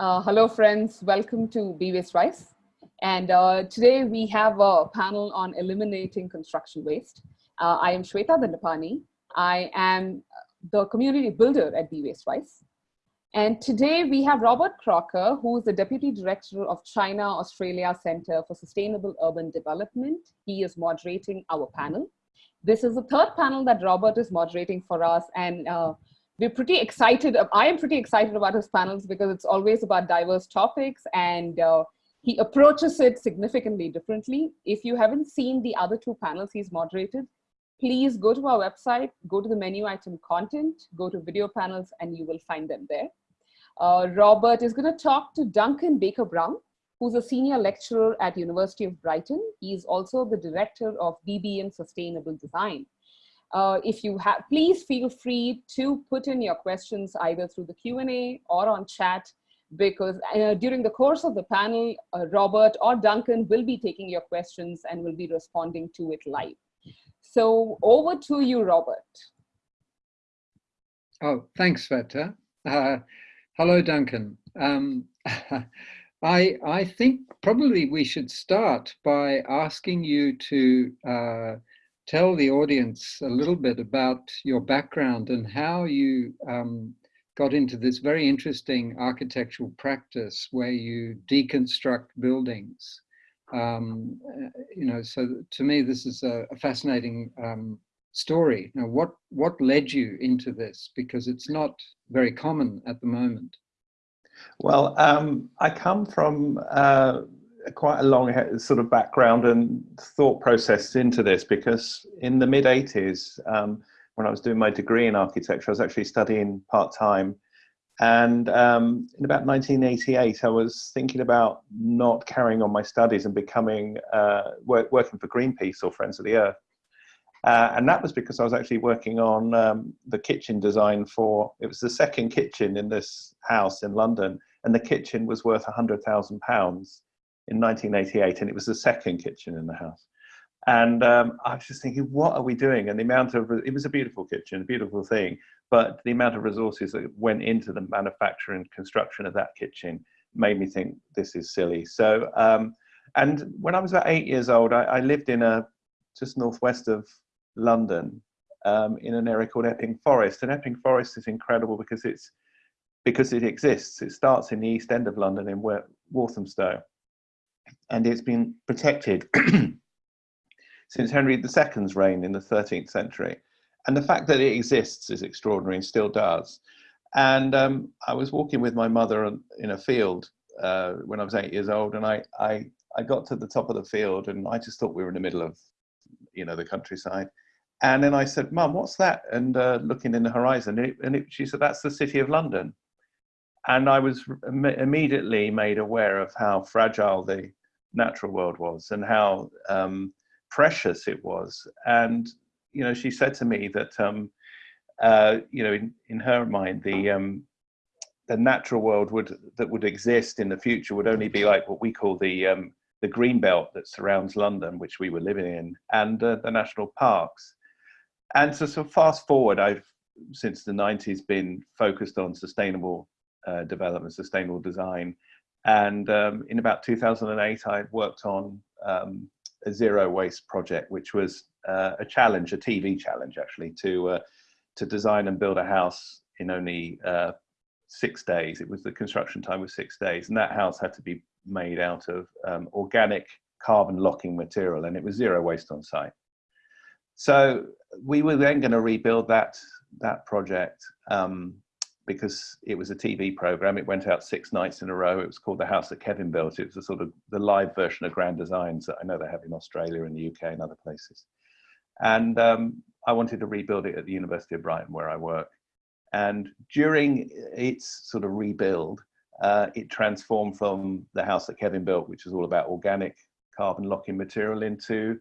Uh, hello, friends. Welcome to Be Waste Wise. And uh, today we have a panel on eliminating construction waste. Uh, I am Shweta Dandapani. I am the community builder at Be Waste Wise. And today we have Robert Crocker, who is the Deputy Director of China Australia Center for Sustainable Urban Development. He is moderating our panel. This is the third panel that Robert is moderating for us. And uh, we're pretty excited. I am pretty excited about his panels because it's always about diverse topics and uh, he approaches it significantly differently. If you haven't seen the other two panels he's moderated, please go to our website, go to the menu item content, go to video panels, and you will find them there. Uh, Robert is going to talk to Duncan Baker Brown, who's a senior lecturer at University of Brighton. He's also the director of BBM Sustainable Design. Uh, if you have, please feel free to put in your questions either through the Q&A or on chat because uh, during the course of the panel, uh, Robert or Duncan will be taking your questions and will be responding to it live. So over to you, Robert. Oh, thanks, Sveta. Uh, hello, Duncan. Um, I, I think probably we should start by asking you to uh, tell the audience a little bit about your background and how you um, got into this very interesting architectural practice where you deconstruct buildings. Um, uh, you know, so to me, this is a, a fascinating um, story. Now, what what led you into this? Because it's not very common at the moment. Well, um, I come from uh, quite a long sort of background and thought process into this because in the mid 80s, um, when I was doing my degree in architecture, I was actually studying part time. And um, in about 1988, I was thinking about not carrying on my studies and becoming uh, work, working for Greenpeace or Friends of the Earth. Uh, and that was because I was actually working on um, the kitchen design for, it was the second kitchen in this house in London, and the kitchen was worth £100,000 in 1988, and it was the second kitchen in the house. And um, I was just thinking, what are we doing? And the amount of, it was a beautiful kitchen, a beautiful thing, but the amount of resources that went into the manufacture and construction of that kitchen made me think this is silly. So, um, and when I was about eight years old, I, I lived in a, just northwest of London, um, in an area called Epping Forest. And Epping Forest is incredible because it's, because it exists. It starts in the east end of London in Walthamstow and it's been protected since Henry II's reign in the 13th century. And the fact that it exists is extraordinary and still does. And um, I was walking with my mother in a field uh, when I was eight years old, and I, I, I got to the top of the field, and I just thought we were in the middle of, you know, the countryside. And then I said, "Mum, what's that?" And uh, looking in the horizon, and, it, and it, she said, "That's the city of London." And I was immediately made aware of how fragile the natural world was and how um, precious it was. And, you know, she said to me that, um, uh, you know, in, in her mind, the, um, the natural world would, that would exist in the future would only be like what we call the, um, the green belt that surrounds London, which we were living in, and uh, the national parks. And so, so fast forward, I've since the 90s been focused on sustainable uh, development, sustainable design, and um, in about 2008, I worked on um, a zero waste project, which was uh, a challenge, a TV challenge actually, to, uh, to design and build a house in only uh, six days. It was the construction time was six days. And that house had to be made out of um, organic carbon locking material and it was zero waste on site. So we were then going to rebuild that, that project um, because it was a TV program. It went out six nights in a row. It was called The House That Kevin Built. It was a sort of the live version of Grand Designs that I know they have in Australia and the UK and other places. And um, I wanted to rebuild it at the University of Brighton where I work. And during its sort of rebuild, uh, it transformed from the house that Kevin built, which was all about organic carbon locking material, into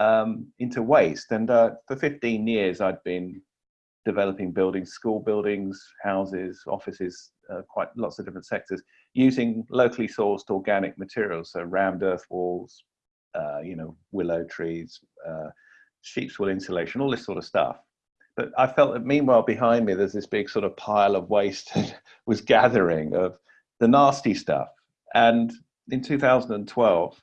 um, into waste. And uh, for 15 years, I'd been developing buildings, school buildings, houses, offices, uh, quite lots of different sectors, using locally sourced organic materials, so rammed earth walls, uh, you know, willow trees, uh, sheep's wool insulation, all this sort of stuff. But I felt that meanwhile behind me, there's this big sort of pile of waste was gathering of the nasty stuff. And in 2012,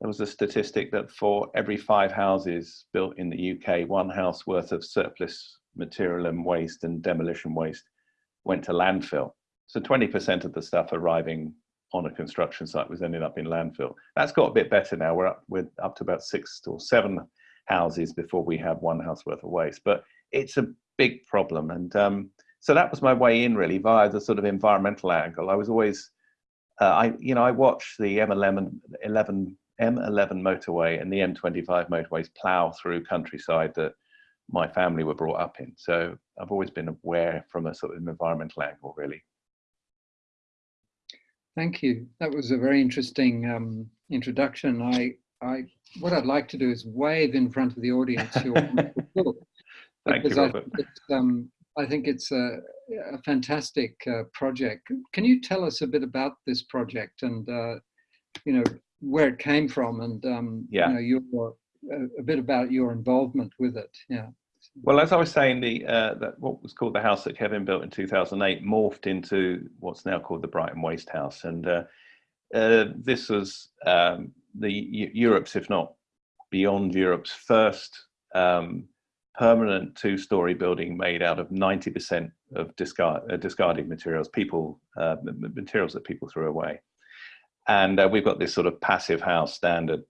there was a statistic that for every five houses built in the UK, one house worth of surplus material and waste and demolition waste went to landfill. So 20% of the stuff arriving on a construction site was ending up in landfill. That's got a bit better now. We're up, we're up to about six or seven houses before we have one house worth of waste. But it's a big problem. And um, so that was my way in really via the sort of environmental angle. I was always, uh, I you know, I watched the M11, 11, M11 motorway and the M25 motorways plow through countryside that my family were brought up in. So I've always been aware from a sort of environmental angle, really. Thank you. That was a very interesting um, introduction. I, I, what I'd like to do is wave in front of the audience your book. Thank you, Robert. I, it's, um, I think it's a, a fantastic uh, project. Can you tell us a bit about this project and, uh, you know, where it came from and, um, yeah. you know, your, a, bit about your involvement with it? Yeah. Well, as I was saying, the uh, that what was called the house that Kevin built in 2008 morphed into what's now called the Brighton Waste House, and uh, uh, this was um, the Europe's, if not beyond Europe's, first um, permanent two-story building made out of 90% of discard, uh, discarded materials, people uh, materials that people threw away, and uh, we've got this sort of passive house standard.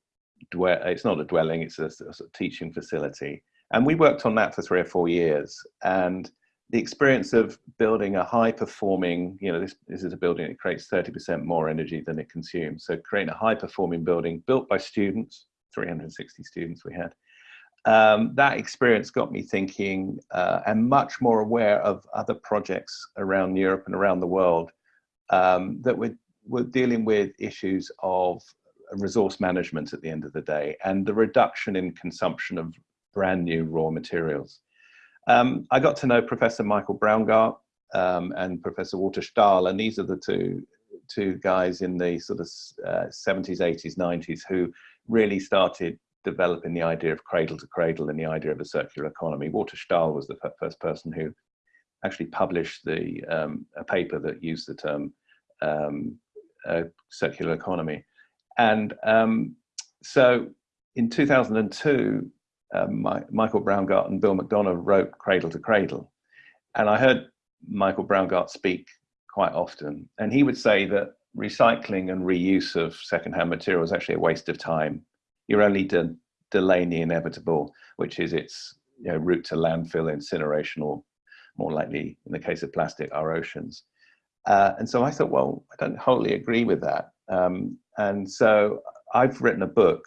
It's not a dwelling; it's a, a teaching facility and we worked on that for three or four years. And the experience of building a high performing, you know, this, this is a building that creates 30% more energy than it consumes. So creating a high performing building built by students, 360 students we had. Um, that experience got me thinking uh, and much more aware of other projects around Europe and around the world um, that were, were dealing with issues of resource management at the end of the day and the reduction in consumption of brand new raw materials. Um, I got to know Professor Michael Braungart um, and Professor Walter Stahel, and these are the two, two guys in the sort of uh, 70s, 80s, 90s who really started developing the idea of cradle to cradle and the idea of a circular economy. Walter Stahel was the first person who actually published the um, a paper that used the term um, uh, circular economy. And um, so in 2002, um, my, Michael Braungart and Bill McDonough wrote Cradle to Cradle. And I heard Michael Braungart speak quite often, and he would say that recycling and reuse of secondhand material is actually a waste of time. You're only de delaying the inevitable, which is its you know, route to landfill, incineration, or more likely, in the case of plastic, our oceans. Uh, and so I thought, well, I don't wholly agree with that. Um, and so I've written a book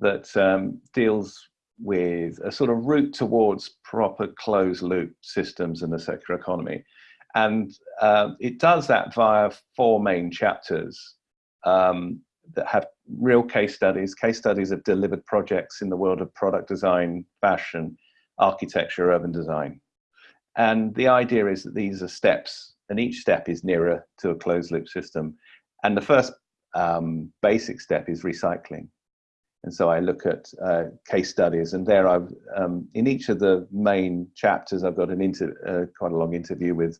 that um, deals with a sort of route towards proper closed loop systems in the circular economy. And uh, it does that via four main chapters um, that have real case studies, case studies of delivered projects in the world of product design, fashion, architecture, urban design. And the idea is that these are steps, and each step is nearer to a closed loop system. And the first um, basic step is recycling. And so I look at uh, case studies, and there I've um, in each of the main chapters I've got an inter uh, quite a long interview with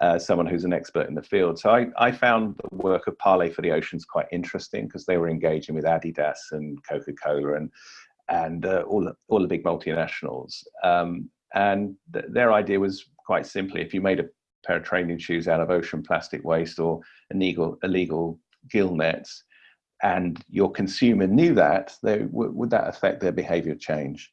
uh, someone who's an expert in the field. So I, I found the work of Parley for the Oceans quite interesting because they were engaging with Adidas and Coca-Cola and and uh, all the, all the big multinationals. Um, and th their idea was quite simply, if you made a pair of training shoes out of ocean plastic waste or illegal illegal gill nets, and your consumer knew that, they, would that affect their behavior change?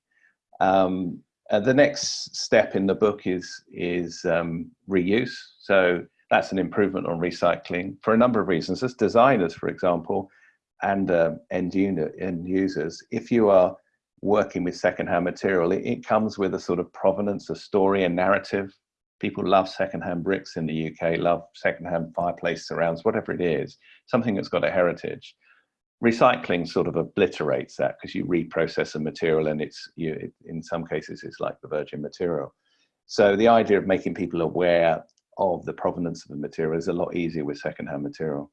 Um, uh, the next step in the book is, is um, reuse. So that's an improvement on recycling for a number of reasons. As designers, for example, and uh, end, unit, end users, if you are working with secondhand material, it, it, comes with a sort of provenance, a story, a narrative. People love secondhand bricks in the UK, love secondhand fireplace surrounds, whatever it is, something that's got a heritage. Recycling sort of obliterates that because you reprocess a material and it's you it, in some cases it's like the virgin material. So the idea of making people aware of the provenance of the material is a lot easier with secondhand material.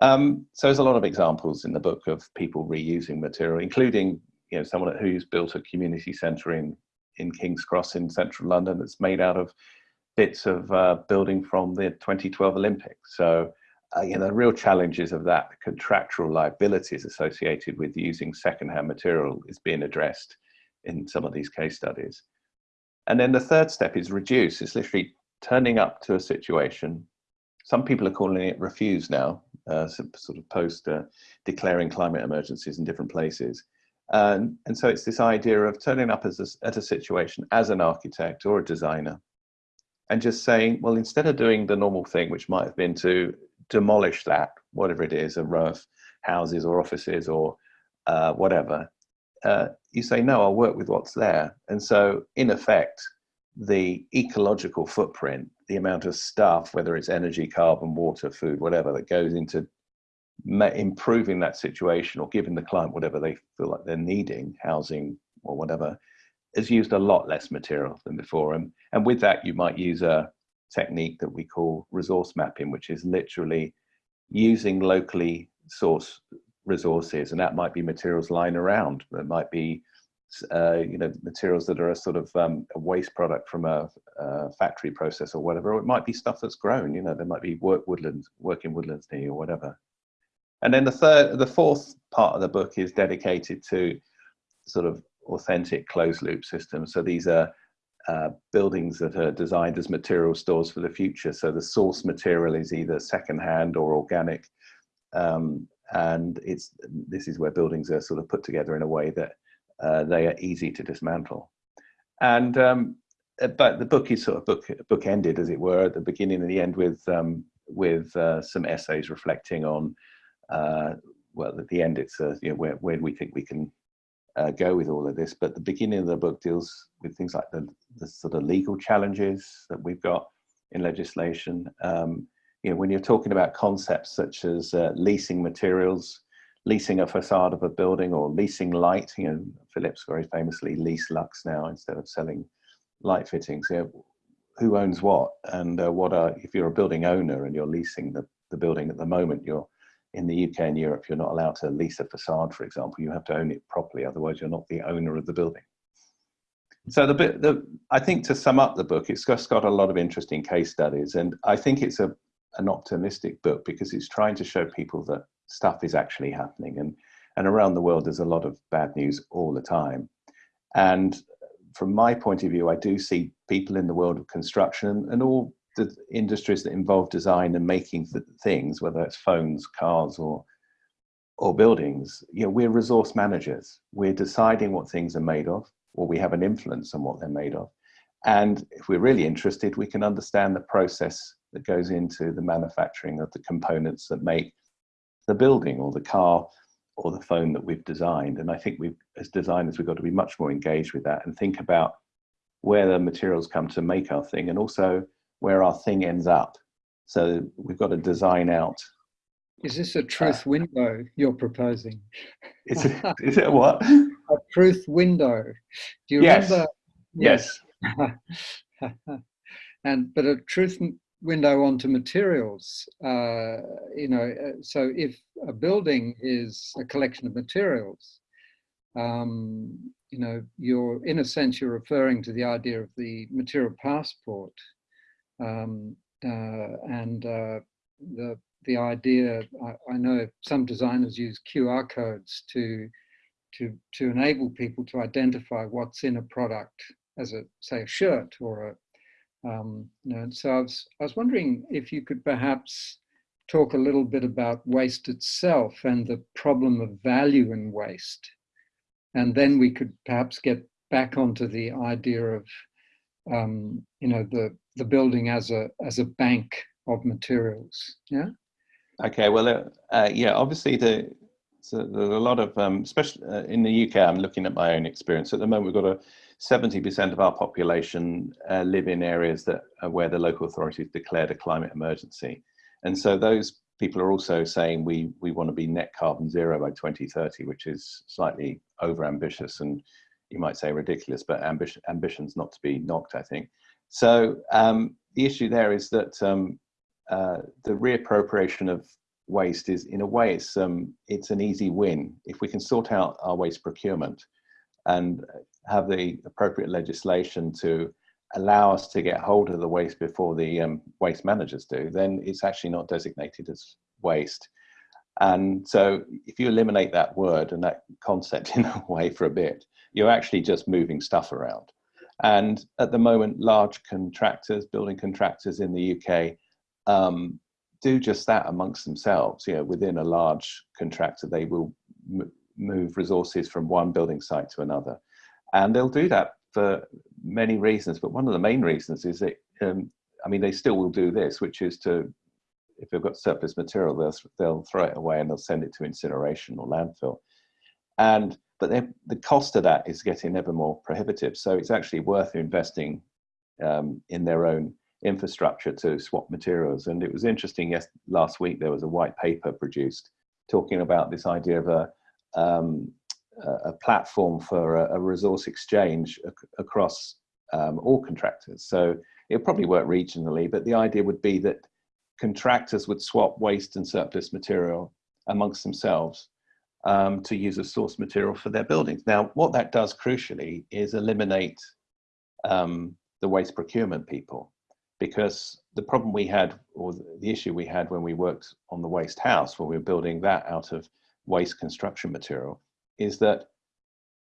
Um, so there's a lot of examples in the book of people reusing material including you know someone who's built a community center in in king's cross in central london that's made out of bits of uh, building from the 2012 olympics so uh, you know, the real challenges of that the contractual liabilities associated with using secondhand material is being addressed in some of these case studies. And then the third step is reduce. It's literally turning up to a situation. Some people are calling it refuse now, uh, sort of post uh, declaring climate emergencies in different places. And, and so it's this idea of turning up as a, at a situation as an architect or a designer and just saying, well, instead of doing the normal thing, which might have been to demolish that, whatever it is, a row of houses or offices or uh, whatever, uh, you say, no, I'll work with what's there. And so, in effect, the ecological footprint, the amount of stuff, whether it's energy, carbon, water, food, whatever, that goes into improving that situation or giving the client whatever they feel like they're needing, housing or whatever, has used a lot less material than before. And, and with that, you might use a technique that we call resource mapping, which is literally using locally sourced resources. And that might be materials lying around. That might be uh, you know, materials that are a sort of um, a waste product from a, a, factory process or whatever, or it might be stuff that's grown, you know, there might be work woodlands, working woodlands near you or whatever. And then the third, the fourth part of the book is dedicated to sort of authentic closed loop systems. So these are uh, buildings that are designed as material stores for the future. So the source material is either secondhand or organic. Um, and it's this is where buildings are sort of put together in a way that uh, they are easy to dismantle. And um, uh, but the book is sort of book book ended, as it were, at the beginning and the end with um, with uh, some essays reflecting on uh, well, at the end, it's uh, you know where where do we think we can uh, go with all of this. But the beginning of the book deals with things like the, the sort of legal challenges that we've got in legislation. Um, you know, when you're talking about concepts such as uh, leasing materials, leasing a facade of a building or leasing light, you know, Philips very famously lease lux now instead of selling light fittings. You know, who owns what and uh, what are, if you're a building owner and you're leasing the, the building at the moment, you're in the UK and Europe, you're not allowed to lease a facade, for example. You have to own it properly, otherwise you're not the owner of the building. So the bit, the, I think to sum up the book, it's just got a lot of interesting case studies, and I think it's a an optimistic book because it's trying to show people that stuff is actually happening, and and around the world there's a lot of bad news all the time, and from my point of view, I do see people in the world of construction and all the industries that involve design and making th things, whether it's phones, cars, or or buildings, you know, we're resource managers. We're deciding what things are made of, or we have an influence on what they're made of. And if we're really interested, we can understand the process that goes into the manufacturing of the components that make the building or the car or the phone that we've designed. And I think we, as designers, we've got to be much more engaged with that and think about where the materials come to make our thing and also where our thing ends up. So we've got to design out. Is this a truth uh, window you're proposing? Is it, is it what? A truth window. Do you yes. remember? Yes. yes. and but a truth window onto materials. Uh, you know, uh, so if a building is a collection of materials, um, you know, you're in a sense you're referring to the idea of the material passport um, uh, and uh, the the idea, I, I, know some designers use QR codes to to to enable people to identify what's in a product as a say a shirt or a um, you know. So I was I was wondering if you could perhaps talk a little bit about waste itself and the problem of value in waste, and then we could perhaps get back onto the idea of um, you know the the building as a as a bank of materials. Yeah. Okay. Well, uh, uh, yeah. Obviously, the so there's a lot of, um, especially uh, in the UK. I'm looking at my own experience. At the moment, we've got a 70% of our population uh, live in areas that are where the local authorities declared a climate emergency, and so those people are also saying we we want to be net carbon zero by 2030, which is slightly over ambitious and you might say ridiculous, but ambition ambitions not to be knocked. I think. So um, the issue there is that um, uh, the reappropriation of waste is, in a way, it's um, it's an easy win if we can sort out our waste procurement and have the appropriate legislation to allow us to get hold of the waste before the um, waste managers do, then it's actually not designated as waste. And so if you eliminate that word and that concept in a way for a bit, you're actually just moving stuff around. And at the moment, large contractors, building contractors in the UK, um, do just that amongst themselves. You know, within a large contractor, they will move resources from one building site to another. And they'll do that for many reasons, but one of the main reasons is that, um, I mean, they still will do this, which is to, if they've got surplus material, they'll, they'll throw it away and they'll send it to incineration or landfill. And, but the cost of that is getting ever more prohibitive. So it's actually worth investing um, in their own infrastructure to swap materials. And it was interesting, yes, last week there was a white paper produced talking about this idea of a, um, a platform for a, a resource exchange ac across um, all contractors. So it'll probably work regionally, but the idea would be that contractors would swap waste and surplus material amongst themselves um, to use as source material for their buildings. Now, what that does crucially is eliminate um, the waste procurement people because the problem we had, or the issue we had when we worked on the waste house, when we were building that out of waste construction material, is that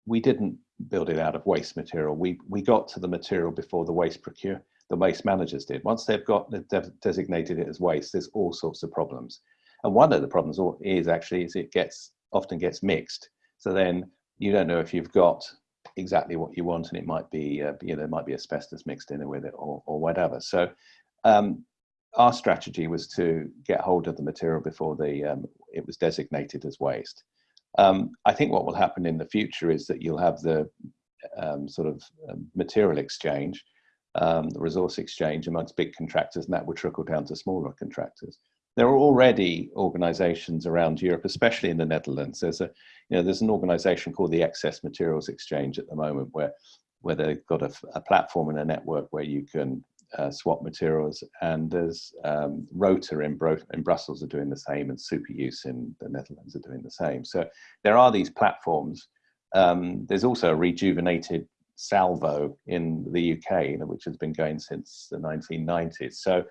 we didn't build it out of waste material. We, we got to the material before the waste procure, the waste managers did. Once they've got they've designated it as waste, there's all sorts of problems. And one of the problems is actually is it gets often gets mixed. So then you don't know if you've got exactly what you want and it might be, uh, you know, there might be asbestos mixed in with it or, or whatever. So um, our strategy was to get hold of the material before the, um, it was designated as waste. Um, I think what will happen in the future is that you'll have the um, sort of um, material exchange, um, the resource exchange amongst big contractors, and that will trickle down to smaller contractors. There are already organizations around Europe, especially in the Netherlands. There's a, you know, there's an organization called the Excess Materials Exchange at the moment where, where they've got a, a platform and a network where you can uh, swap materials. And there's um, Rotor in, Bro in Brussels are doing the same and Superuse in the Netherlands are doing the same. So there are these platforms. Um, there's also a rejuvenated Salvo in the UK, which has been going since the 1990s. So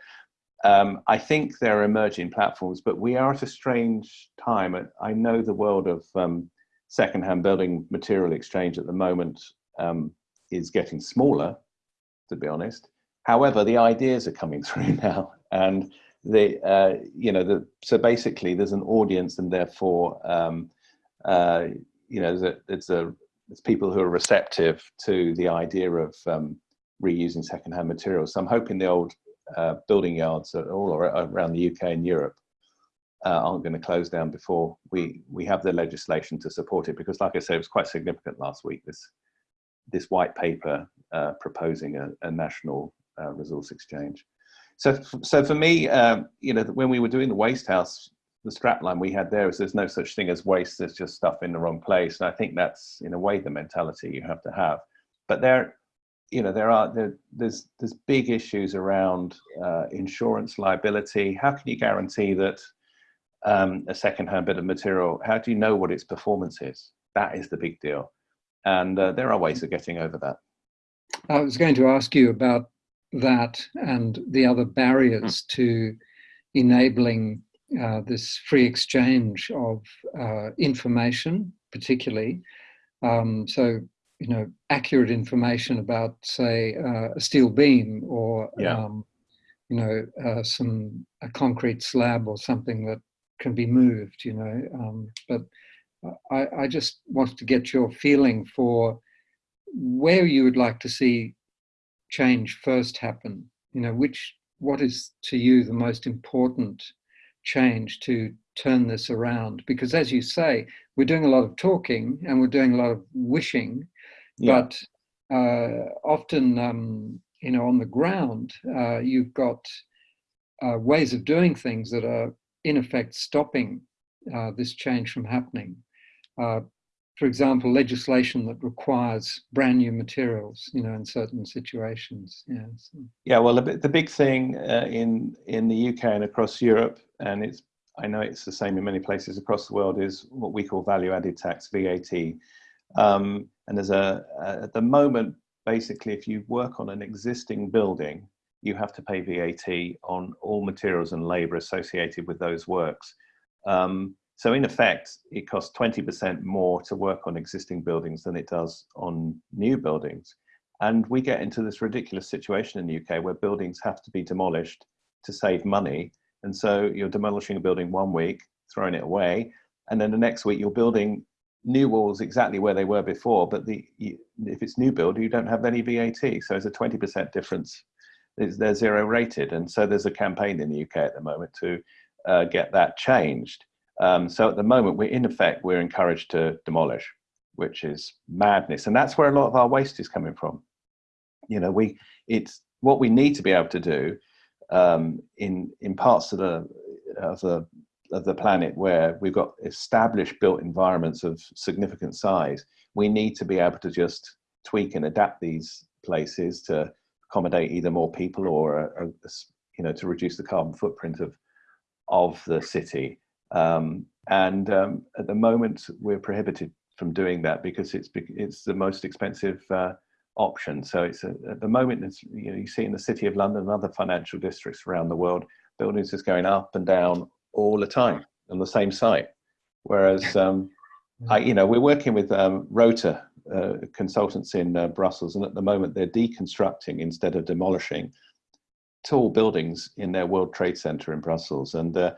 um, I think there are emerging platforms, but we are at a strange time. I know the world of um, secondhand building material exchange at the moment um, is getting smaller, to be honest. However, the ideas are coming through now, and the uh, you know the so basically there's an audience, and therefore um, uh, you know it's a it's people who are receptive to the idea of um, reusing secondhand materials. So I'm hoping the old uh, building yards all around the UK and Europe uh, aren't going to close down before we we have the legislation to support it. Because, like I said, it was quite significant last week. This this white paper uh, proposing a, a national uh, resource exchange. So, so for me, um, you know, when we were doing the waste house, the strapline we had there is there's no such thing as waste. There's just stuff in the wrong place. And I think that's in a way the mentality you have to have. But there, you know, there are there, there's there's big issues around uh, insurance liability. How can you guarantee that um, a second-hand bit of material? How do you know what its performance is? That is the big deal, and uh, there are ways of getting over that. I was going to ask you about that and the other barriers to enabling uh, this free exchange of uh, information, particularly. Um, so you know, accurate information about, say, uh, a steel beam or, yeah. um, you know, uh, some a concrete slab or something that can be moved, you know. Um, but I, I just wanted to get your feeling for where you would like to see change first happen. You know, which what is to you the most important change to turn this around? Because as you say, we're doing a lot of talking and we're doing a lot of wishing, yeah. But uh, often, um, you know, on the ground, uh, you've got uh, ways of doing things that are in effect stopping uh, this change from happening. Uh, for example, legislation that requires brand new materials, you know, in certain situations. Yeah. So. Yeah. Well, the, the big thing uh, in in the UK and across Europe, and it's I know it's the same in many places across the world, is what we call value added tax (VAT). Um, and there's a, at the moment, basically if you work on an existing building, you have to pay VAT on all materials and labor associated with those works. Um, so in effect, it costs 20% more to work on existing buildings than it does on new buildings. And we get into this ridiculous situation in the UK where buildings have to be demolished to save money. And so you're demolishing a building one week, throwing it away, and then the next week you're building new walls exactly where they were before, but the if it's new build, you don't have any VAT. So it's a 20% difference. They're zero rated. And so there's a campaign in the UK at the moment to uh, get that changed. Um, so at the moment, we're in effect, we're encouraged to demolish, which is madness. And that's where a lot of our waste is coming from. You know, we it's what we need to be able to do um, in in parts of the of the of the planet where we've got established built environments of significant size, we need to be able to just tweak and adapt these places to accommodate either more people or, a, a, you know, to reduce the carbon footprint of, of the city. Um, and um, at the moment, we're prohibited from doing that because it's it's the most expensive uh, option. So it's a, at the moment, it's, you know, you see in the city of London and other financial districts around the world, buildings is going up and down all the time on the same site. Whereas, um, I, you know, we're working with um, Rotor uh, consultants in uh, Brussels, and at the moment they're deconstructing instead of demolishing tall buildings in their World Trade Center in Brussels. And uh,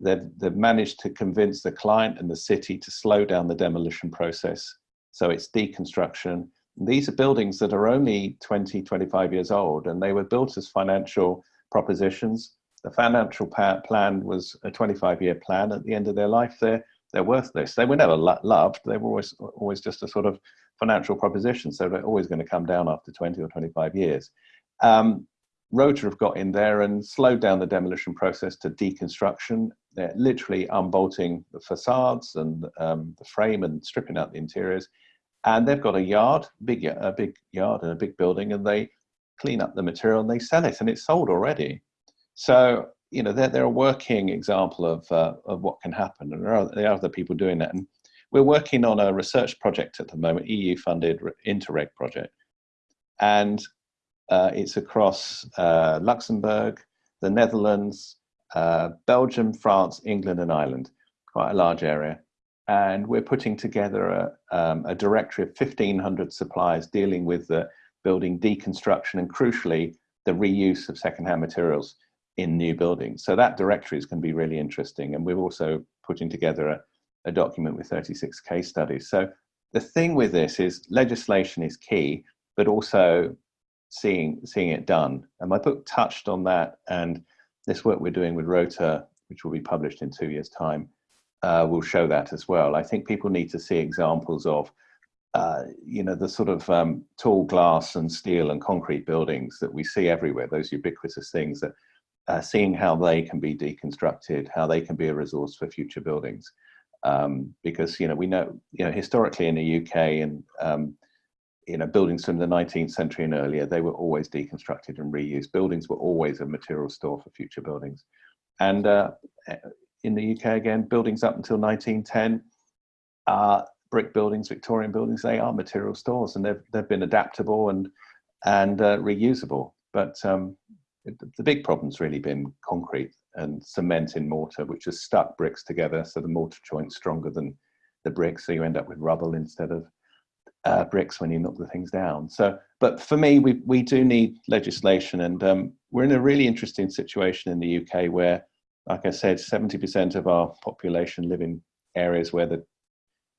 they've, they've managed to convince the client and the city to slow down the demolition process. So it's deconstruction. These are buildings that are only 20, 25 years old, and they were built as financial propositions the financial plan was a 25 year plan. At the end of their life, they're, they're worthless. They were never lo loved. They were always, always just a sort of financial proposition. So they're always going to come down after 20 or 25 years. Um, Rotor have got in there and slowed down the demolition process to deconstruction. They're literally unbolting the facades and um, the frame and stripping out the interiors. And they've got a yard, big, a big yard and a big building, and they clean up the material and they sell it, and it's sold already. So, you know, they're, they're a working example of, uh, of what can happen. And there are, there are other people doing that. And we're working on a research project at the moment, EU funded Interreg project. And uh, it's across uh, Luxembourg, the Netherlands, uh, Belgium, France, England, and Ireland, quite a large area. And we're putting together a, um, a directory of 1,500 suppliers dealing with the building deconstruction and crucially, the reuse of secondhand materials in new buildings. So that directory is going to be really interesting. And we're also putting together a, a document with 36 case studies. So the thing with this is legislation is key, but also seeing seeing it done. And my book touched on that. And this work we're doing with Rotor, which will be published in two years' time, uh, will show that as well. I think people need to see examples of, uh, you know, the sort of um, tall glass and steel and concrete buildings that we see everywhere, those ubiquitous things that uh, seeing how they can be deconstructed, how they can be a resource for future buildings. Um, because you know we know you know historically in the UK and um, you know buildings from the 19th century and earlier they were always deconstructed and reused. Buildings were always a material store for future buildings, and uh, in the UK again buildings up until 1910 uh, brick buildings, Victorian buildings, they are material stores and they've they've been adaptable and and uh, reusable. But um, the big problem's really been concrete and cement in mortar, which has stuck bricks together. So the mortar joint's stronger than the bricks. So you end up with rubble instead of uh, bricks when you knock the things down. So, but for me, we, we do need legislation and um, we're in a really interesting situation in the UK where, like I said, 70% of our population live in areas where the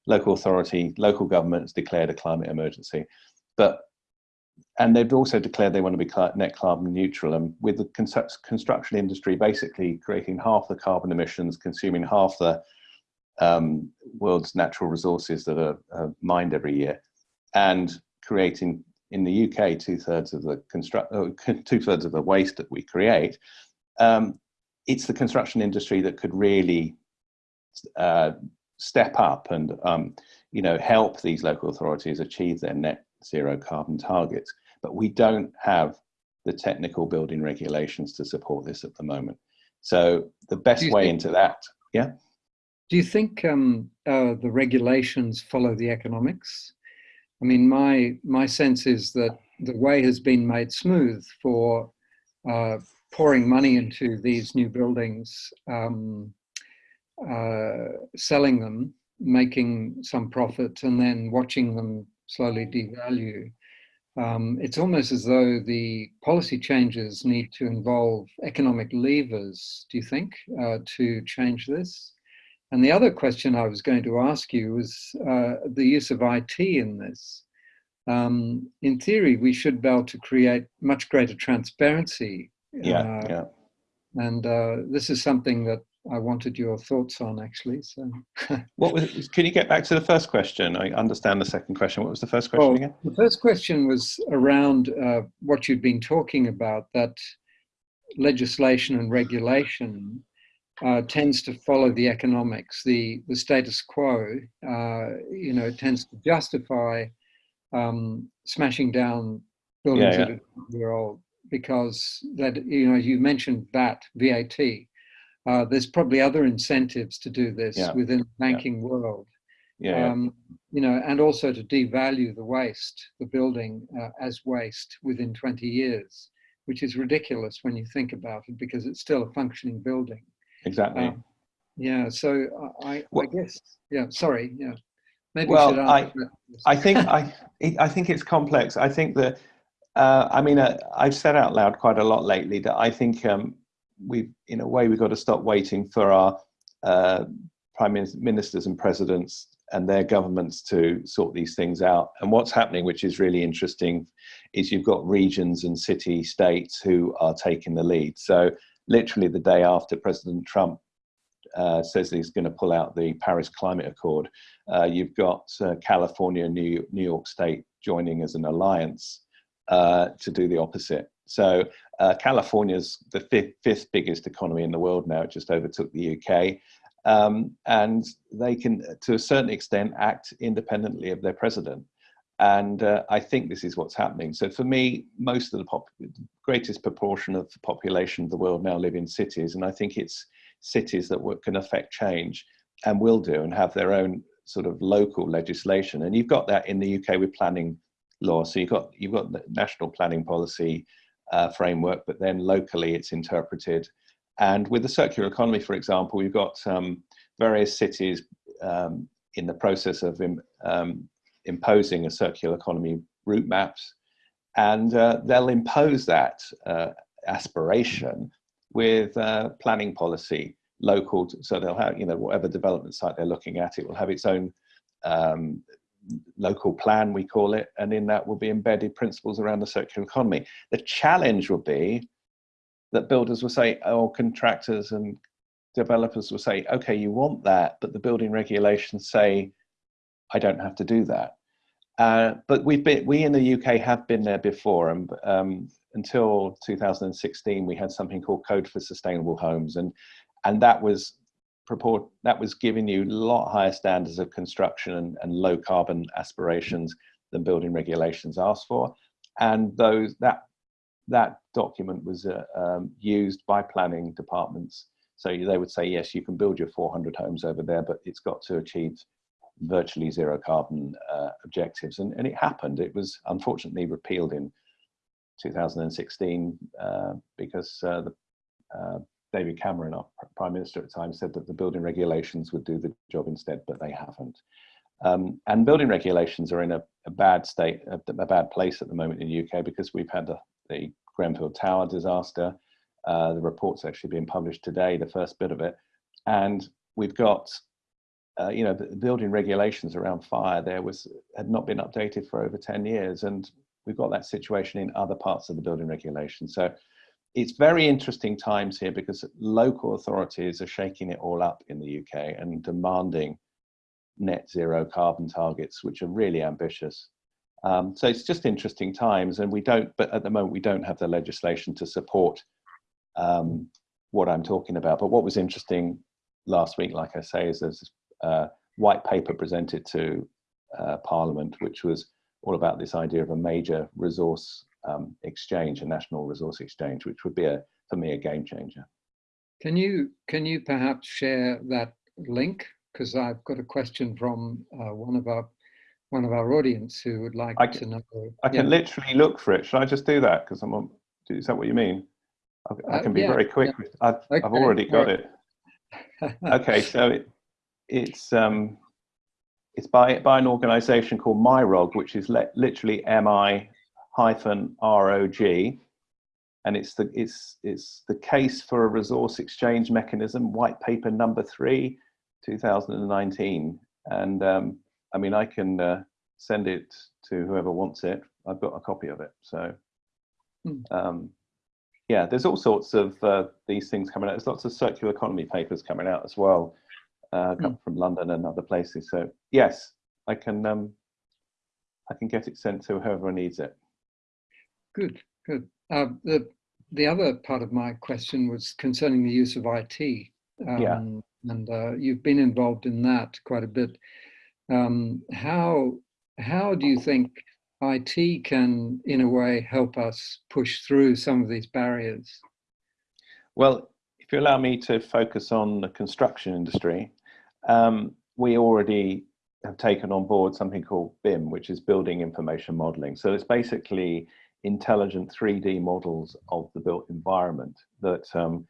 local authority, local government has declared a climate emergency. But and they've also declared they want to be net carbon neutral. And with the construction industry basically creating half the carbon emissions, consuming half the um, world's natural resources that are, are, mined every year, and creating in the UK two thirds of the construct uh, two thirds of the waste that we create. Um, it's the construction industry that could really uh, step up and um, you know help these local authorities achieve their net zero carbon targets, but we don't have the technical building regulations to support this at the moment. So the best way into that, yeah? Do you think um, uh, the regulations follow the economics? I mean, my, my sense is that the way has been made smooth for uh, pouring money into these new buildings, um, uh, selling them, making some profit, and then watching them slowly devalue. Um, it's almost as though the policy changes need to involve economic levers, do you think, uh, to change this? And the other question I was going to ask you was uh, the use of IT in this. Um, in theory, we should be able to create much greater transparency. Yeah, uh, yeah. And uh, this is something that I wanted your thoughts on actually. So, what was? Can you get back to the first question? I understand the second question. What was the first question well, again? The first question was around uh, what you'd been talking about that legislation and regulation uh, tends to follow the economics, the the status quo. Uh, you know, it tends to justify um, smashing down buildings yeah, yeah. that are year old because that you know you mentioned VAT VAT uh, there's probably other incentives to do this yeah. within the banking yeah. world. Yeah, um, you know, and also to devalue the waste, the building uh, as waste within 20 years, which is ridiculous when you think about it because it's still a functioning building. Exactly. Um, yeah. So I, well, I guess. Yeah. Sorry. Yeah. Maybe well, I, I think I, I think it's complex. I think that, uh, I mean, uh, I've said out loud quite a lot lately that I think um, we, in a way, we've got to stop waiting for our uh, prime ministers and presidents and their governments to sort these things out. And what's happening, which is really interesting, is you've got regions and city states who are taking the lead. So literally the day after President Trump uh, says he's going to pull out the Paris Climate Accord, uh, you've got uh, California, New, New York State joining as an alliance uh, to do the opposite. So uh, California's the fifth, fifth, biggest economy in the world now. It just overtook the UK. Um, and they can, to a certain extent, act independently of their president. And uh, I think this is what's happening. So for me, most of the greatest proportion of the population of the world now live in cities. And I think it's cities that can affect change and will do and have their own sort of local legislation. And you've got that in the UK with planning law. So you've got, you've got the national planning policy, uh, framework, but then locally it's interpreted. And with the circular economy, for example, we've got um, various cities um, in the process of Im um, imposing a circular economy route maps, and uh, they'll impose that uh, aspiration with uh, planning policy local. So they'll have, you know, whatever development site they're looking at, it will have its own um, local plan, we call it, and in that will be embedded principles around the circular economy. The challenge will be that builders will say, or contractors and developers will say, okay, you want that, but the building regulations say, I don't have to do that. Uh, but we've been, we in the UK have been there before, and um, until 2016, we had something called Code for Sustainable Homes, and and that was purport that was giving you a lot higher standards of construction and, and low carbon aspirations than building regulations asked for. And those that that document was uh, um, used by planning departments. So they would say yes you can build your 400 homes over there but it's got to achieve virtually zero carbon uh, objectives. And, and it happened. It was unfortunately repealed in 2016 uh, because uh, the uh, David Cameron, our Prime Minister at the time, said that the building regulations would do the job instead, but they haven't. Um, and building regulations are in a, a bad state, a, a, bad place at the moment in the UK because we've had the, the Grenfell Tower disaster. Uh, the report's actually being published today, the first bit of it. And we've got, uh, you know, the building regulations around fire there was had not been updated for over 10 years. And we've got that situation in other parts of the building regulation. So it's very interesting times here because local authorities are shaking it all up in the UK and demanding net zero carbon targets, which are really ambitious. Um, so it's just interesting times and we don't, but at the moment we don't have the legislation to support um, what I'm talking about. But what was interesting last week, like I say, is there's a white paper presented to uh, Parliament, which was all about this idea of a major resource um, exchange, a national resource exchange, which would be a, for me, a game changer. Can you, can you perhaps share that link? Because I've got a question from uh, one of our one of our audience who would like I to can, know. I can yeah. literally look for it. Should I just do that? Because I'm on, is that what you mean? I, I Uh, can be yeah, very quick. yeah. I've, I've already got right. it. Okay, so it, it's um, it's by by an organisation called MyRog, which is literally M I hyphen R O G, and it's the it's it's the case for a resource exchange mechanism, white paper number three, 2019. And um, I mean, I can uh, send it to whoever wants it. I've got a copy of it. So, Hmm. um, yeah, there's all sorts of uh, these things coming out. There's lots of circular economy papers coming out as well, uh, come from London and other places. So, yes, I can um, I can get it sent to whoever needs it. Good, good. Uh, the the other part of my question was concerning the use of IT. Um, Yeah. And uh, you've been involved in that quite a bit. Um, how how do you think IT can, in a way, help us push through some of these barriers? Well, if you allow me to focus on the construction industry, um, we already have taken on board something called BIM, which is Building Information Modeling. So it's basically intelligent 3D models of the built environment that um,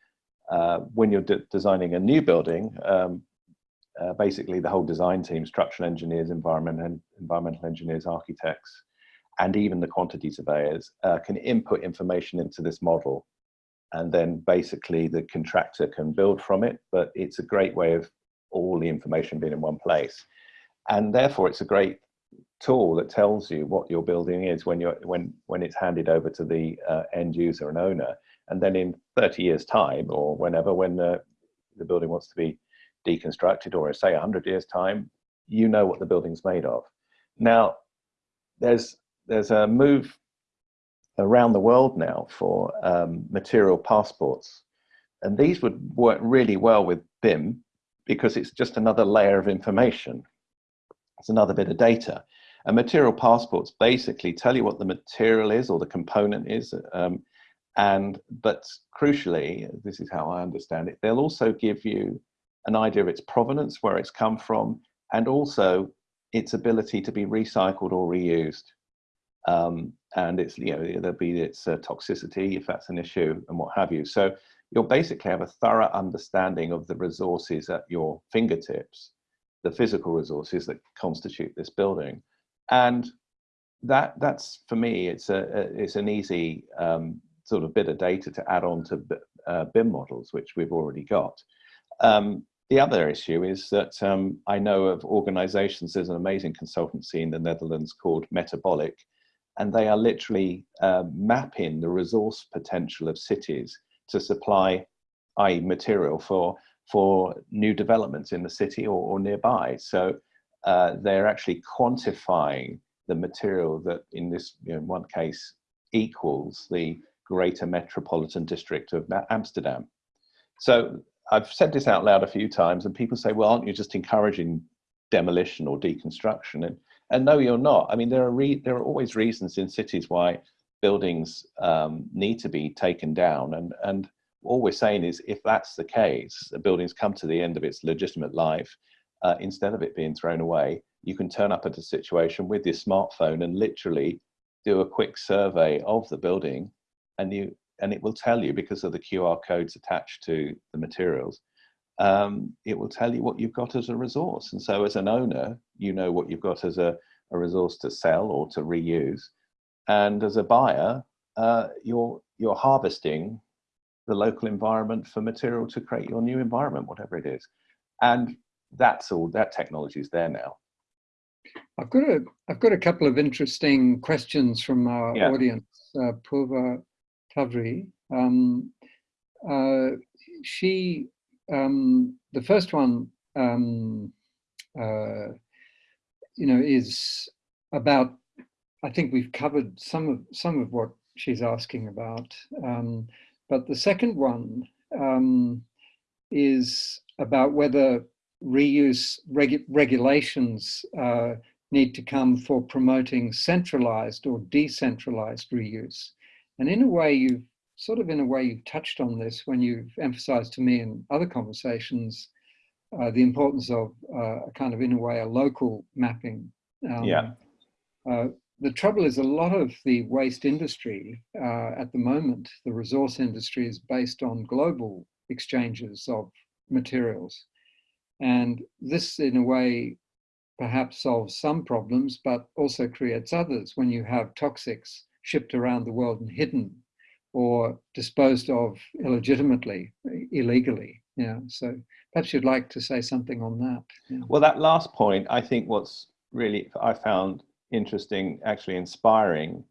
uh, when you're de designing a new building, um, uh, basically the whole design team, structural engineers, environment and environmental engineers, architects, and even the quantity surveyors uh, can input information into this model. And then basically the contractor can build from it but it's a great way of all the information being in one place. And therefore it's a great tool that tells you what your building is when you're when when it's handed over to the uh, end user and owner and then in 30 years time or whenever when uh, the building wants to be deconstructed or say 100 years time you know what the building's made of now there's there's a move around the world now for um, material passports. And these would work really well with BIM because it's just another layer of information. It's another bit of data. And material passports basically tell you what the material is or the component is. Um, and but crucially, this is how I understand it, they'll also give you an idea of its provenance, where it's come from, and also its ability to be recycled or reused um, and it's you know there'll be its uh, toxicity if that's an issue and what have you. So you'll basically have a thorough understanding of the resources at your fingertips, the physical resources that constitute this building, and that that's for me it's a, it's an easy um, sort of bit of data to add on to uh, BIM models which we've already got. Um, the other issue is that um, I know of organizations, there's an amazing consultancy in the Netherlands called Metabolic, and they are literally uh, mapping the resource potential of cities to supply, i.e. material for, for new developments in the city or, or nearby. So uh, they're actually quantifying the material that in this you know, in one case equals the greater metropolitan district of Amsterdam. So I've said this out loud a few times and people say, well, aren't you just encouraging demolition or deconstruction? And, and no, you're not. I mean, there are, there are always reasons in cities why buildings um, need to be taken down. And, and all we're saying is if that's the case, the building's come to the end of its legitimate life, uh, instead of it being thrown away, you can turn up at a situation with your smartphone and literally do a quick survey of the building and you and it will tell you because of the QR codes attached to the materials, um, it will tell you what you've got as a resource. And so as an owner, you know what you've got as a, a resource to sell or to reuse. And as a buyer, uh, you're, you're harvesting the local environment for material to create your new environment, whatever it is. And that's all, that technology is there now. I've got a, I've got a couple of interesting questions from our Yeah. audience. Uh, Purva Tavri, um, uh, she, um, the first one, um, uh, you know, is about. I think we've covered some of some of what she's asking about, um, but the second one um, is about whether reuse regu regulations uh, need to come for promoting centralized or decentralized reuse. And in a way, you've sort of in a way, you've touched on this when you've emphasized to me in other conversations uh, the importance of uh, a kind of, in a way, a local mapping Um, yeah. Uh, the trouble is a lot of the waste industry uh, at the moment, the resource industry is based on global exchanges of materials. And this in a way perhaps solves some problems, but also creates others when you have toxics shipped around the world and hidden or disposed of illegitimately, illegally. Yeah, so perhaps you'd like to say something on that. Yeah. Well, that last point, I think what's really I found interesting, actually inspiring,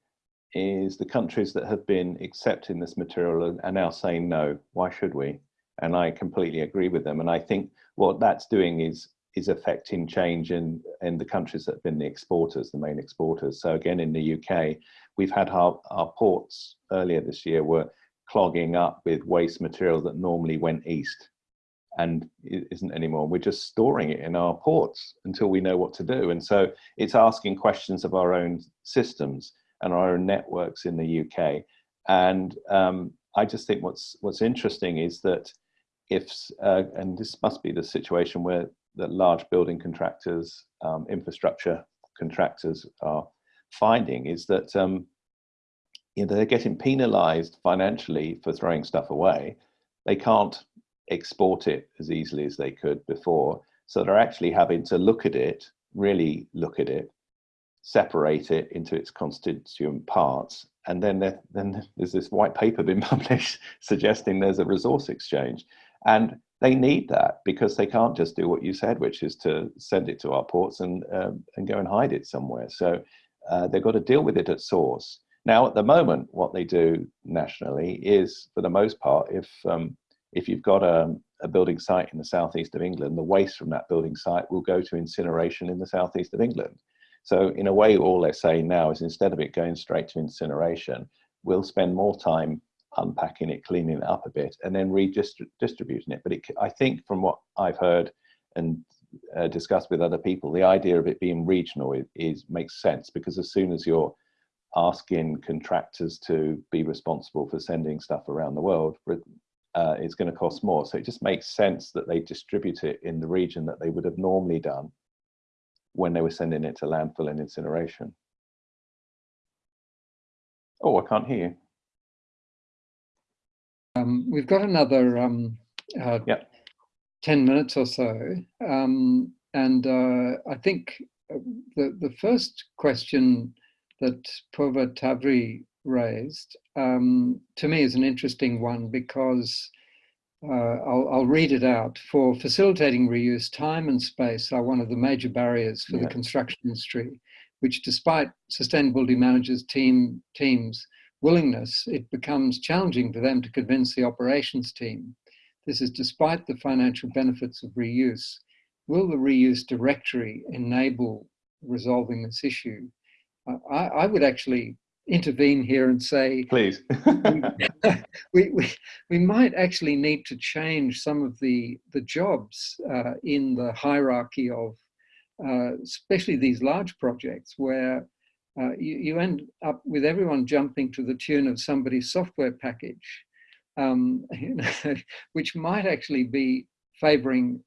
is the countries that have been accepting this material are now saying no. Why should we? And I completely agree with them. And I think what that's doing is is affecting change in in the countries that have been the exporters, the main exporters. So again, in the UK, we've had our, our ports earlier this year were clogging up with waste material that normally went east and isn't anymore. We're just storing it in our ports until we know what to do. And so it's asking questions of our own systems and our own networks in the UK. And um, I just think what's what's interesting is that if, uh, and this must be the situation where the large building contractors, um, infrastructure contractors are finding is that um, you know, they're getting penalized financially for throwing stuff away. They can't export it as easily as they could before. So they're actually having to look at it, really look at it, separate it into its constituent parts. And then, there, then there's this white paper being published suggesting there's a resource exchange. And they need that because they can't just do what you said, which is to send it to our ports and, um, and go and hide it somewhere. So uh, they've got to deal with it at source. Now, at the moment, what they do nationally is, for the most part, if um, if you've got a, a, building site in the southeast of England, the waste from that building site will go to incineration in the southeast of England. So in a way, all they're saying now is instead of it going straight to incineration, we'll spend more time unpacking it, cleaning it up a bit, and then redistributing it. But it, I think from what I've heard and uh, discussed with other people, the idea of it being regional is, is makes sense because as soon as you're asking contractors to be responsible for sending stuff around the world, uh, it's going to cost more. So it just makes sense that they distribute it in the region that they would have normally done when they were sending it to landfill and incineration. Oh, I can't hear you. Um, we've got another um, uh, yep. 10 minutes or so. Um, and uh, I think uh, the, the first question that Purva Tavri raised, um, to me is an interesting one because uh, I'll, I'll, read it out. For facilitating reuse, time and space are one of the major barriers for yeah. the construction industry, which despite sustainability managers team, teams' willingness, it becomes challenging for them to convince the operations team. This is despite the financial benefits of reuse. Will the reuse directory enable resolving this issue? I, I would actually intervene here and say, please, we, we, we might actually need to change some of the, the jobs uh, in the hierarchy of, uh, especially these large projects where uh, you, you end up with everyone jumping to the tune of somebody's software package, um, you know, which might actually be favoring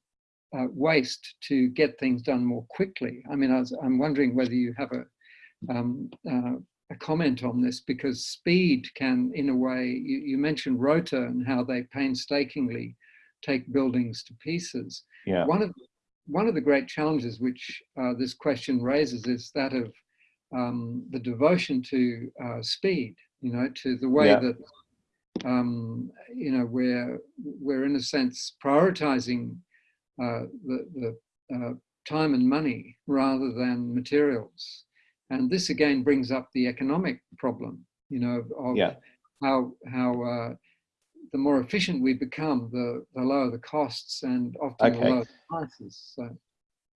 uh, waste to get things done more quickly. I mean, I am wondering whether you have a, um, uh, a comment on this because speed can, in a way, you, you, mentioned Rotor and how they painstakingly take buildings to pieces. Yeah. One of one of the great challenges which uh, this question raises is that of um, the devotion to uh, speed. You know, to the way yeah. that um, you know we're we're in a sense prioritizing uh, the the uh, time and money rather than materials. And this again brings up the economic problem, you know, of yeah. how, how uh, the more efficient we become, the, the lower the costs and often okay. the lower the prices. So,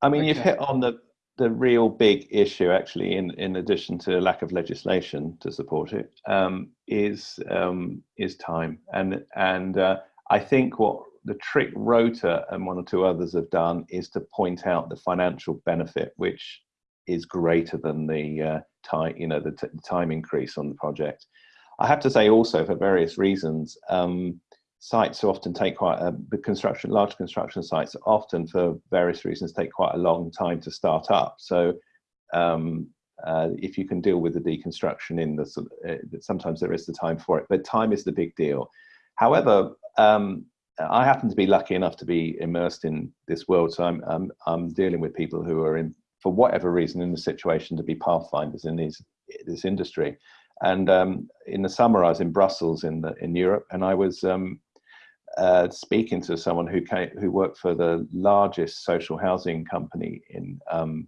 I mean, okay. you've hit on the, the real big issue actually, in, in addition to lack of legislation to support it, um, is um, is time. And, and uh, I think what the trick Rotor and one or two others have done is to point out the financial benefit, which is greater than the uh, time, you know, the, time increase on the project. I have to say also for various reasons, um, sites often take quite a construction, large construction sites often for various reasons take quite a long time to start up. So um, uh, if you can deal with the deconstruction in the, uh, sometimes there is the time for it, but time is the big deal. However, um, I happen to be lucky enough to be immersed in this world, so I'm, I'm, I'm dealing with people who are in, for whatever reason, in the situation to be pathfinders in these, this industry. And um, in the summer, I was in Brussels in the, in Europe, and I was um, uh, speaking to someone who came, who worked for the largest social housing company in um,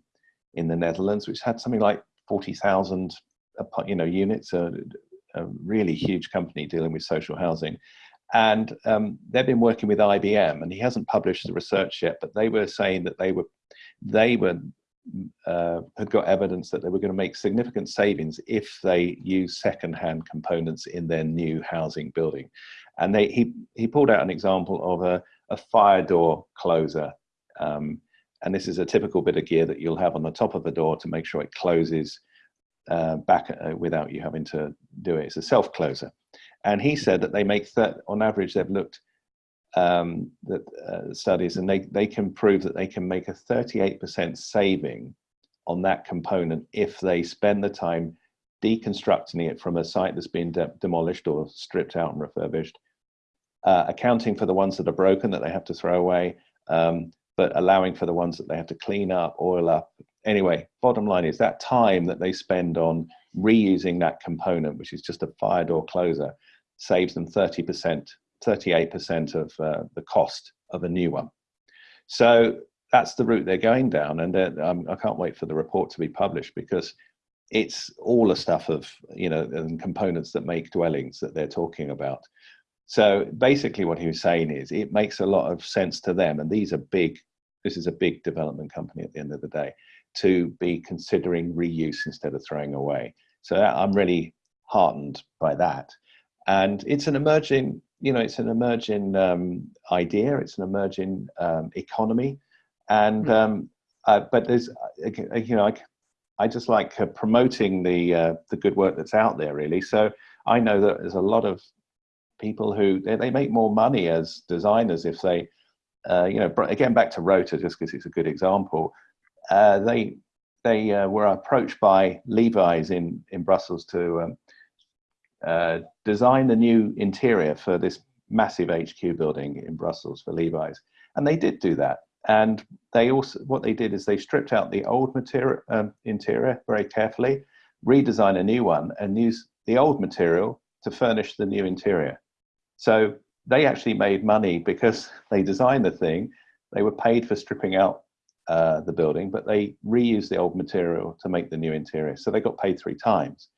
in the Netherlands, which had something like forty thousand you know units, a, a, really huge company dealing with social housing. And um, they've been working with IBM, and he hasn't published the research yet, but they were saying that they were they were uh, had got evidence that they were going to make significant savings if they use second-hand components in their new housing building. And they, he, he pulled out an example of a, a fire door closer. Um, and this is a typical bit of gear that you'll have on the top of a door to make sure it closes uh, back uh, without you having to do it. It's a self closer. And he said that they make, on average, they've looked um, that uh, studies and they, they can prove that they can make a 38% saving on that component if they spend the time deconstructing it from a site that's been de demolished or stripped out and refurbished uh, accounting for the ones that are broken that they have to throw away, um, but allowing for the ones that they have to clean up, oil up. Anyway, bottom line is that time that they spend on reusing that component, which is just a fire door closer, saves them 30%, 38% of uh, the cost of a new one. So that's the route they're going down. And um, I can't wait for the report to be published because it's all the stuff of, you know, and components that make dwellings that they're talking about. So basically what he was saying is it makes a lot of sense to them, and these are big, this is a big development company at the end of the day, to be considering reuse instead of throwing away. So I'm really heartened by that. And it's an emerging, you know, it's an emerging um, idea, it's an emerging um, economy. And, hmm. um, uh, but there's, uh, you know, I, I just like uh, promoting the, uh, the good work that's out there really. So I know that there's a lot of people who they, they make more money as designers if they uh, you know again back to Rotor just because it's a good example uh, they they uh, were approached by levi's in in brussels to um, uh, design the new interior for this massive hq building in brussels for levi's. And they did do that. And they also what they did is they stripped out the old material um, interior very carefully redesign a new one and use the old material to furnish the new interior so they actually made money because they designed the thing. They were paid for stripping out uh, the building, but they reused the old material to make the new interior. So they got paid three times.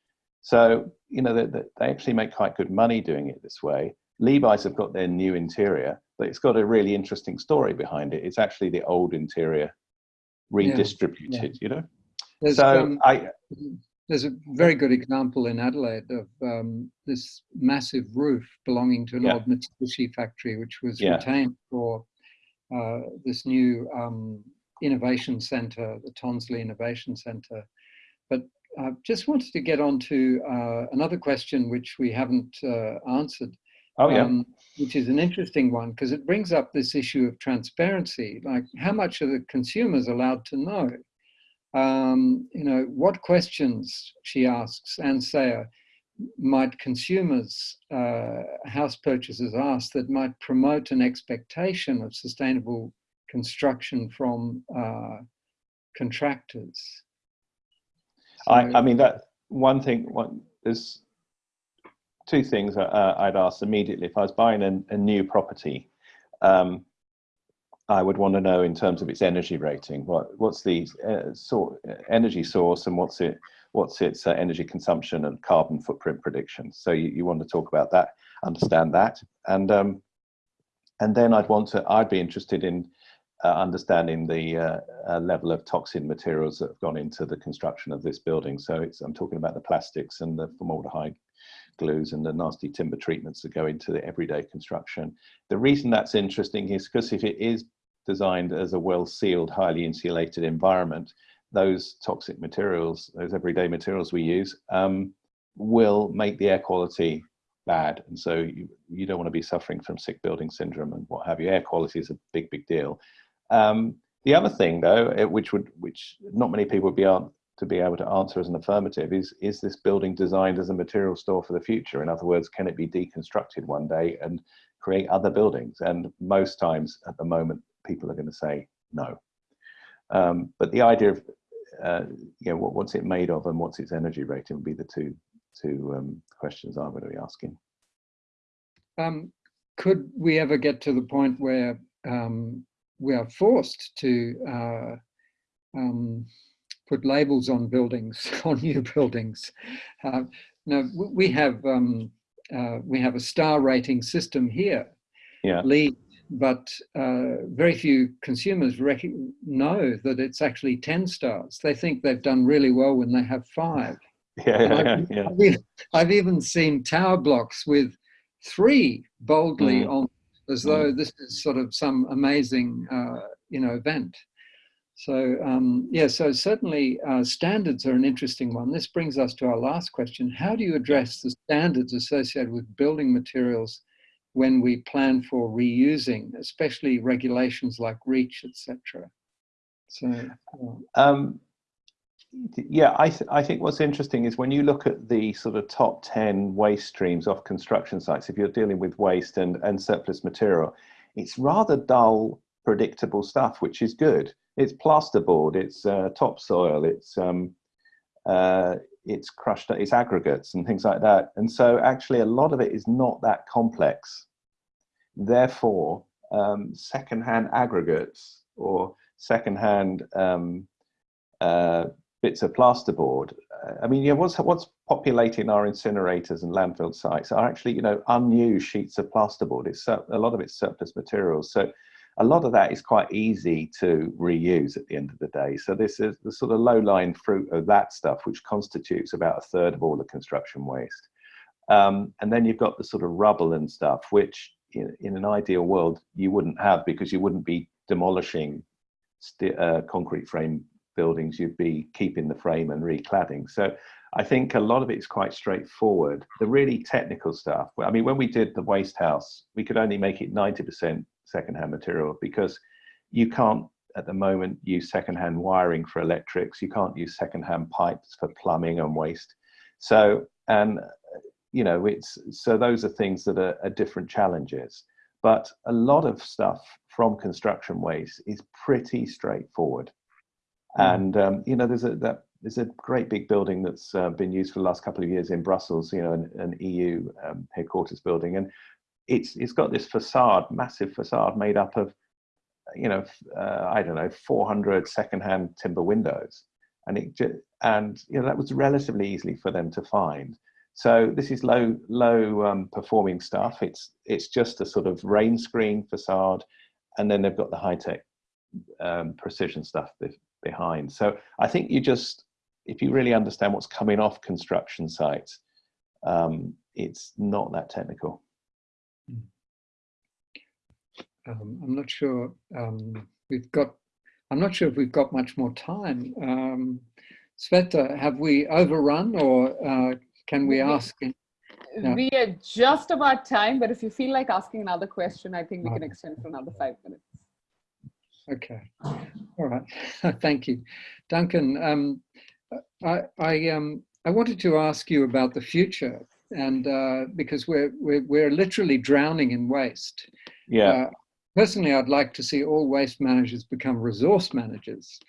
So, you know, they, they actually make quite good money doing it this way. Levi's have got their new interior, but it's got a really interesting story behind it. It's actually the old interior redistributed, yeah. Yeah. you know? There's, so um, I, there's a very good example in Adelaide of um, this massive roof belonging to an yeah. old Mitsubishi factory, which was yeah. retained for uh, this new um, innovation center, the Tonsley Innovation Center. But I just wanted to get on to uh, another question which we haven't uh, answered. Oh, yeah. Um, which is an interesting one because it brings up this issue of transparency. Like, how much are the consumers allowed to know? Um, you know, what questions, she asks, Anne Sayer, might consumers, uh, house purchasers ask that might promote an expectation of sustainable construction from uh, contractors? So, I, I mean, that one thing, one, there's two things uh, I'd ask immediately. If I was buying a, a new property, um, I would want to know in terms of its energy rating. What what's the uh, sort energy source and what's it what's its uh, energy consumption and carbon footprint prediction. So you, you want to talk about that, understand that, and um, and then I'd want to I'd be interested in uh, understanding the uh, uh, level of toxin materials that have gone into the construction of this building. So it's I'm talking about the plastics and the formaldehyde glues and the nasty timber treatments that go into the everyday construction. The reason that's interesting is because if it is designed as a well-sealed, highly insulated environment, those toxic materials, those everyday materials we use, um, will make the air quality bad. And so you, you don't want to be suffering from sick building syndrome and what have you. Air quality is a big, big deal. Um, the other thing though, which would, which not many people would be to be able to answer as an affirmative is is this building designed as a material store for the future in other words can it be deconstructed one day and create other buildings and most times at the moment people are going to say no um, but the idea of uh, you know what, what's it made of and what's its energy rating would be the two two um, questions i'm going to be asking um, could we ever get to the point where um, we are forced to uh, um, put labels on buildings, on new buildings. Uh, now we have um, uh, we have a star rating system here, yeah. LEED, but uh, very few consumers know that it's actually 10 stars. They think they've done really well when they have five. Yeah, yeah, I've, yeah. I've, even, I've, even, seen tower blocks with three boldly mm. on, as though mm. this is sort of some amazing, uh, you know, event. So um, yeah, so certainly uh, standards are an interesting one. This brings us to our last question. How do you address the standards associated with building materials when we plan for reusing, especially regulations like REACH, etc.? So, um, yeah, I, th I think what's interesting is when you look at the sort of top 10 waste streams off construction sites, if you're dealing with waste and, and surplus material, it's rather dull, predictable stuff, which is good it's plasterboard, it's uh, topsoil, it's um, uh, it's crushed, it's aggregates and things like that. And so actually a lot of it is not that complex. Therefore, um, secondhand aggregates or secondhand um, uh, bits of plasterboard. Uh, I mean, yeah, what's what's populating our incinerators and landfill sites are actually, you know, unused sheets of plasterboard. It's a lot of it's surplus materials. So a lot of that is quite easy to reuse at the end of the day. So this is the sort of low-lying fruit of that stuff, which constitutes about a third of all the construction waste. Um, and then you've got the sort of rubble and stuff, which in, in an ideal world you wouldn't have because you wouldn't be demolishing uh, concrete frame buildings, you'd be keeping the frame and recladding. So I think a lot of it is quite straightforward. The really technical stuff, I mean, when we did the waste house, we could only make it 90% secondhand material because you can't at the moment use secondhand wiring for electrics. You can't use secondhand pipes for plumbing and waste. So, and you know, it's, so those are things that are, are different challenges. But a lot of stuff from construction waste is pretty straightforward. Mm. And, um, you know, there's a, that, there's a great big building that's uh, been used for the last couple of years in Brussels, you know, an, an EU um, headquarters building. And it's it's got this facade, massive facade made up of, you know, uh, I don't know, 400 secondhand timber windows, and it just, and you know that was relatively easily for them to find. So this is low low um, performing stuff. It's it's just a sort of rain screen facade, and then they've got the high tech um, precision stuff behind. So I think you just if you really understand what's coming off construction sites, um, it's not that technical. Um, I'm not sure um, we've got, I'm not sure if we've got much more time. Um, Sveta, have we overrun or uh, can we ask? We are just about time, but if you feel like asking another question, I think we can extend for another five minutes. Okay, all right, thank you. Duncan, um, I, I, um, I wanted to ask you about the future and uh, because we're, we're, we're literally drowning in waste. Yeah. Uh, personally, I'd like to see all waste managers become resource managers.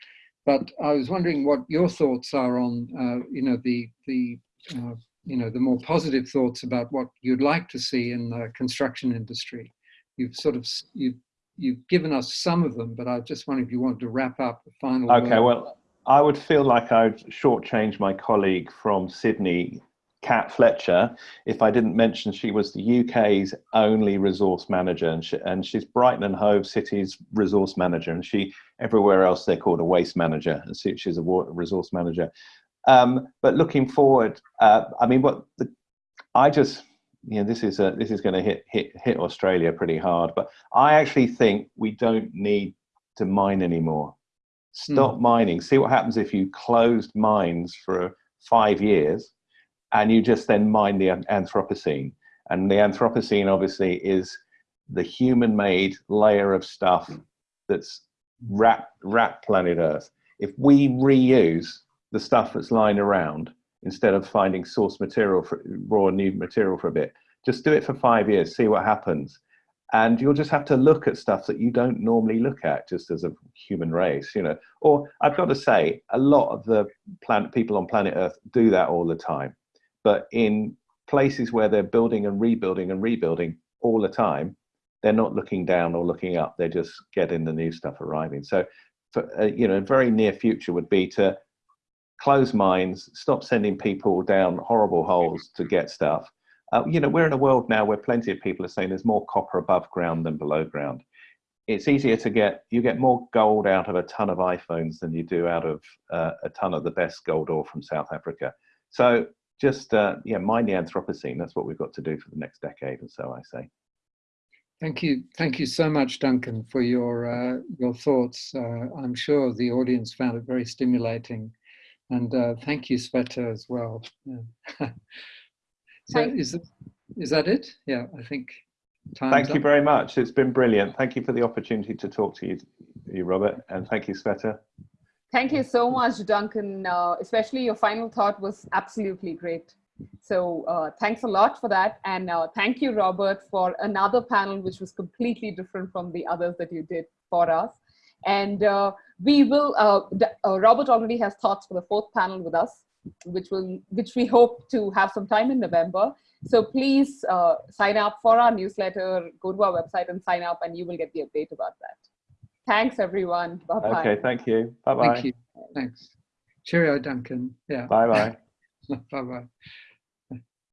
But I was wondering what your thoughts are on, uh, you know, the the uh, you know the more positive thoughts about what you'd like to see in the construction industry. You've sort of you've you've given us some of them, but I just wonder if you wanted to wrap up the final. Okay, word. well, I would feel like I'd shortchange my colleague from Sydney Cat Fletcher if I didn't mention she was the UK's only resource manager and, she, and she's Brighton and Hove City's resource manager and she everywhere else they're called a waste manager and so she's a water resource manager. Um, but looking forward, uh, I mean, what the, I just, you know, this is a, this is going to hit, hit, hit Australia pretty hard, but I actually think we don't need to mine anymore. Stop hmm. mining. See what happens if you closed mines for five years and you just then mine the Anthropocene. And the Anthropocene obviously is the human-made layer of stuff that's wrapped, wrapped planet Earth. If we reuse the stuff that's lying around instead of finding source material for raw new material for a bit. Just do it for five years, see what happens. And you'll just have to look at stuff that you don't normally look at just as a human race, you know. Or I've got to say, a lot of the planet people on planet Earth do that all the time. But in places where they're building and rebuilding and rebuilding all the time, they're not looking down or looking up. They're just getting the new stuff arriving. So, for, uh, you know, very near future would be to close mines, stop sending people down horrible holes to get stuff. Uh, you know, we're in a world now where plenty of people are saying there's more copper above ground than below ground. It's easier to get, you get more gold out of a ton of iPhones than you do out of uh, a ton of the best gold ore from South Africa. So just, uh, yeah, mind the Anthropocene. That's what we've got to do for the next decade or so, I say. Thank you. Thank you so much, Duncan, for your, uh, your thoughts. Uh, I'm sure the audience found it very stimulating and uh, thank you, Sveta, as well. Yeah. so is, it, is that it? Yeah, I think time Thank you up. very much. It's been brilliant. Thank you for the opportunity to talk to you, you Robert, and thank you, Sveta. Thank you so much, Duncan. Uh, especially your final thought was absolutely great. So uh, thanks a lot for that. And uh, thank you, Robert, for another panel, which was completely different from the others that you did for us. And uh, we will, uh, uh, Robert already has thoughts for the fourth panel with us, which will, which we hope to have some time in November. So please uh, sign up for our newsletter, go to our website and sign up and you will get the update about that. Thanks everyone. Bye-bye. Okay, thank you. Bye-bye. Thank you. Thanks. Cheerio, Duncan. Yeah. Bye-bye. Bye-bye.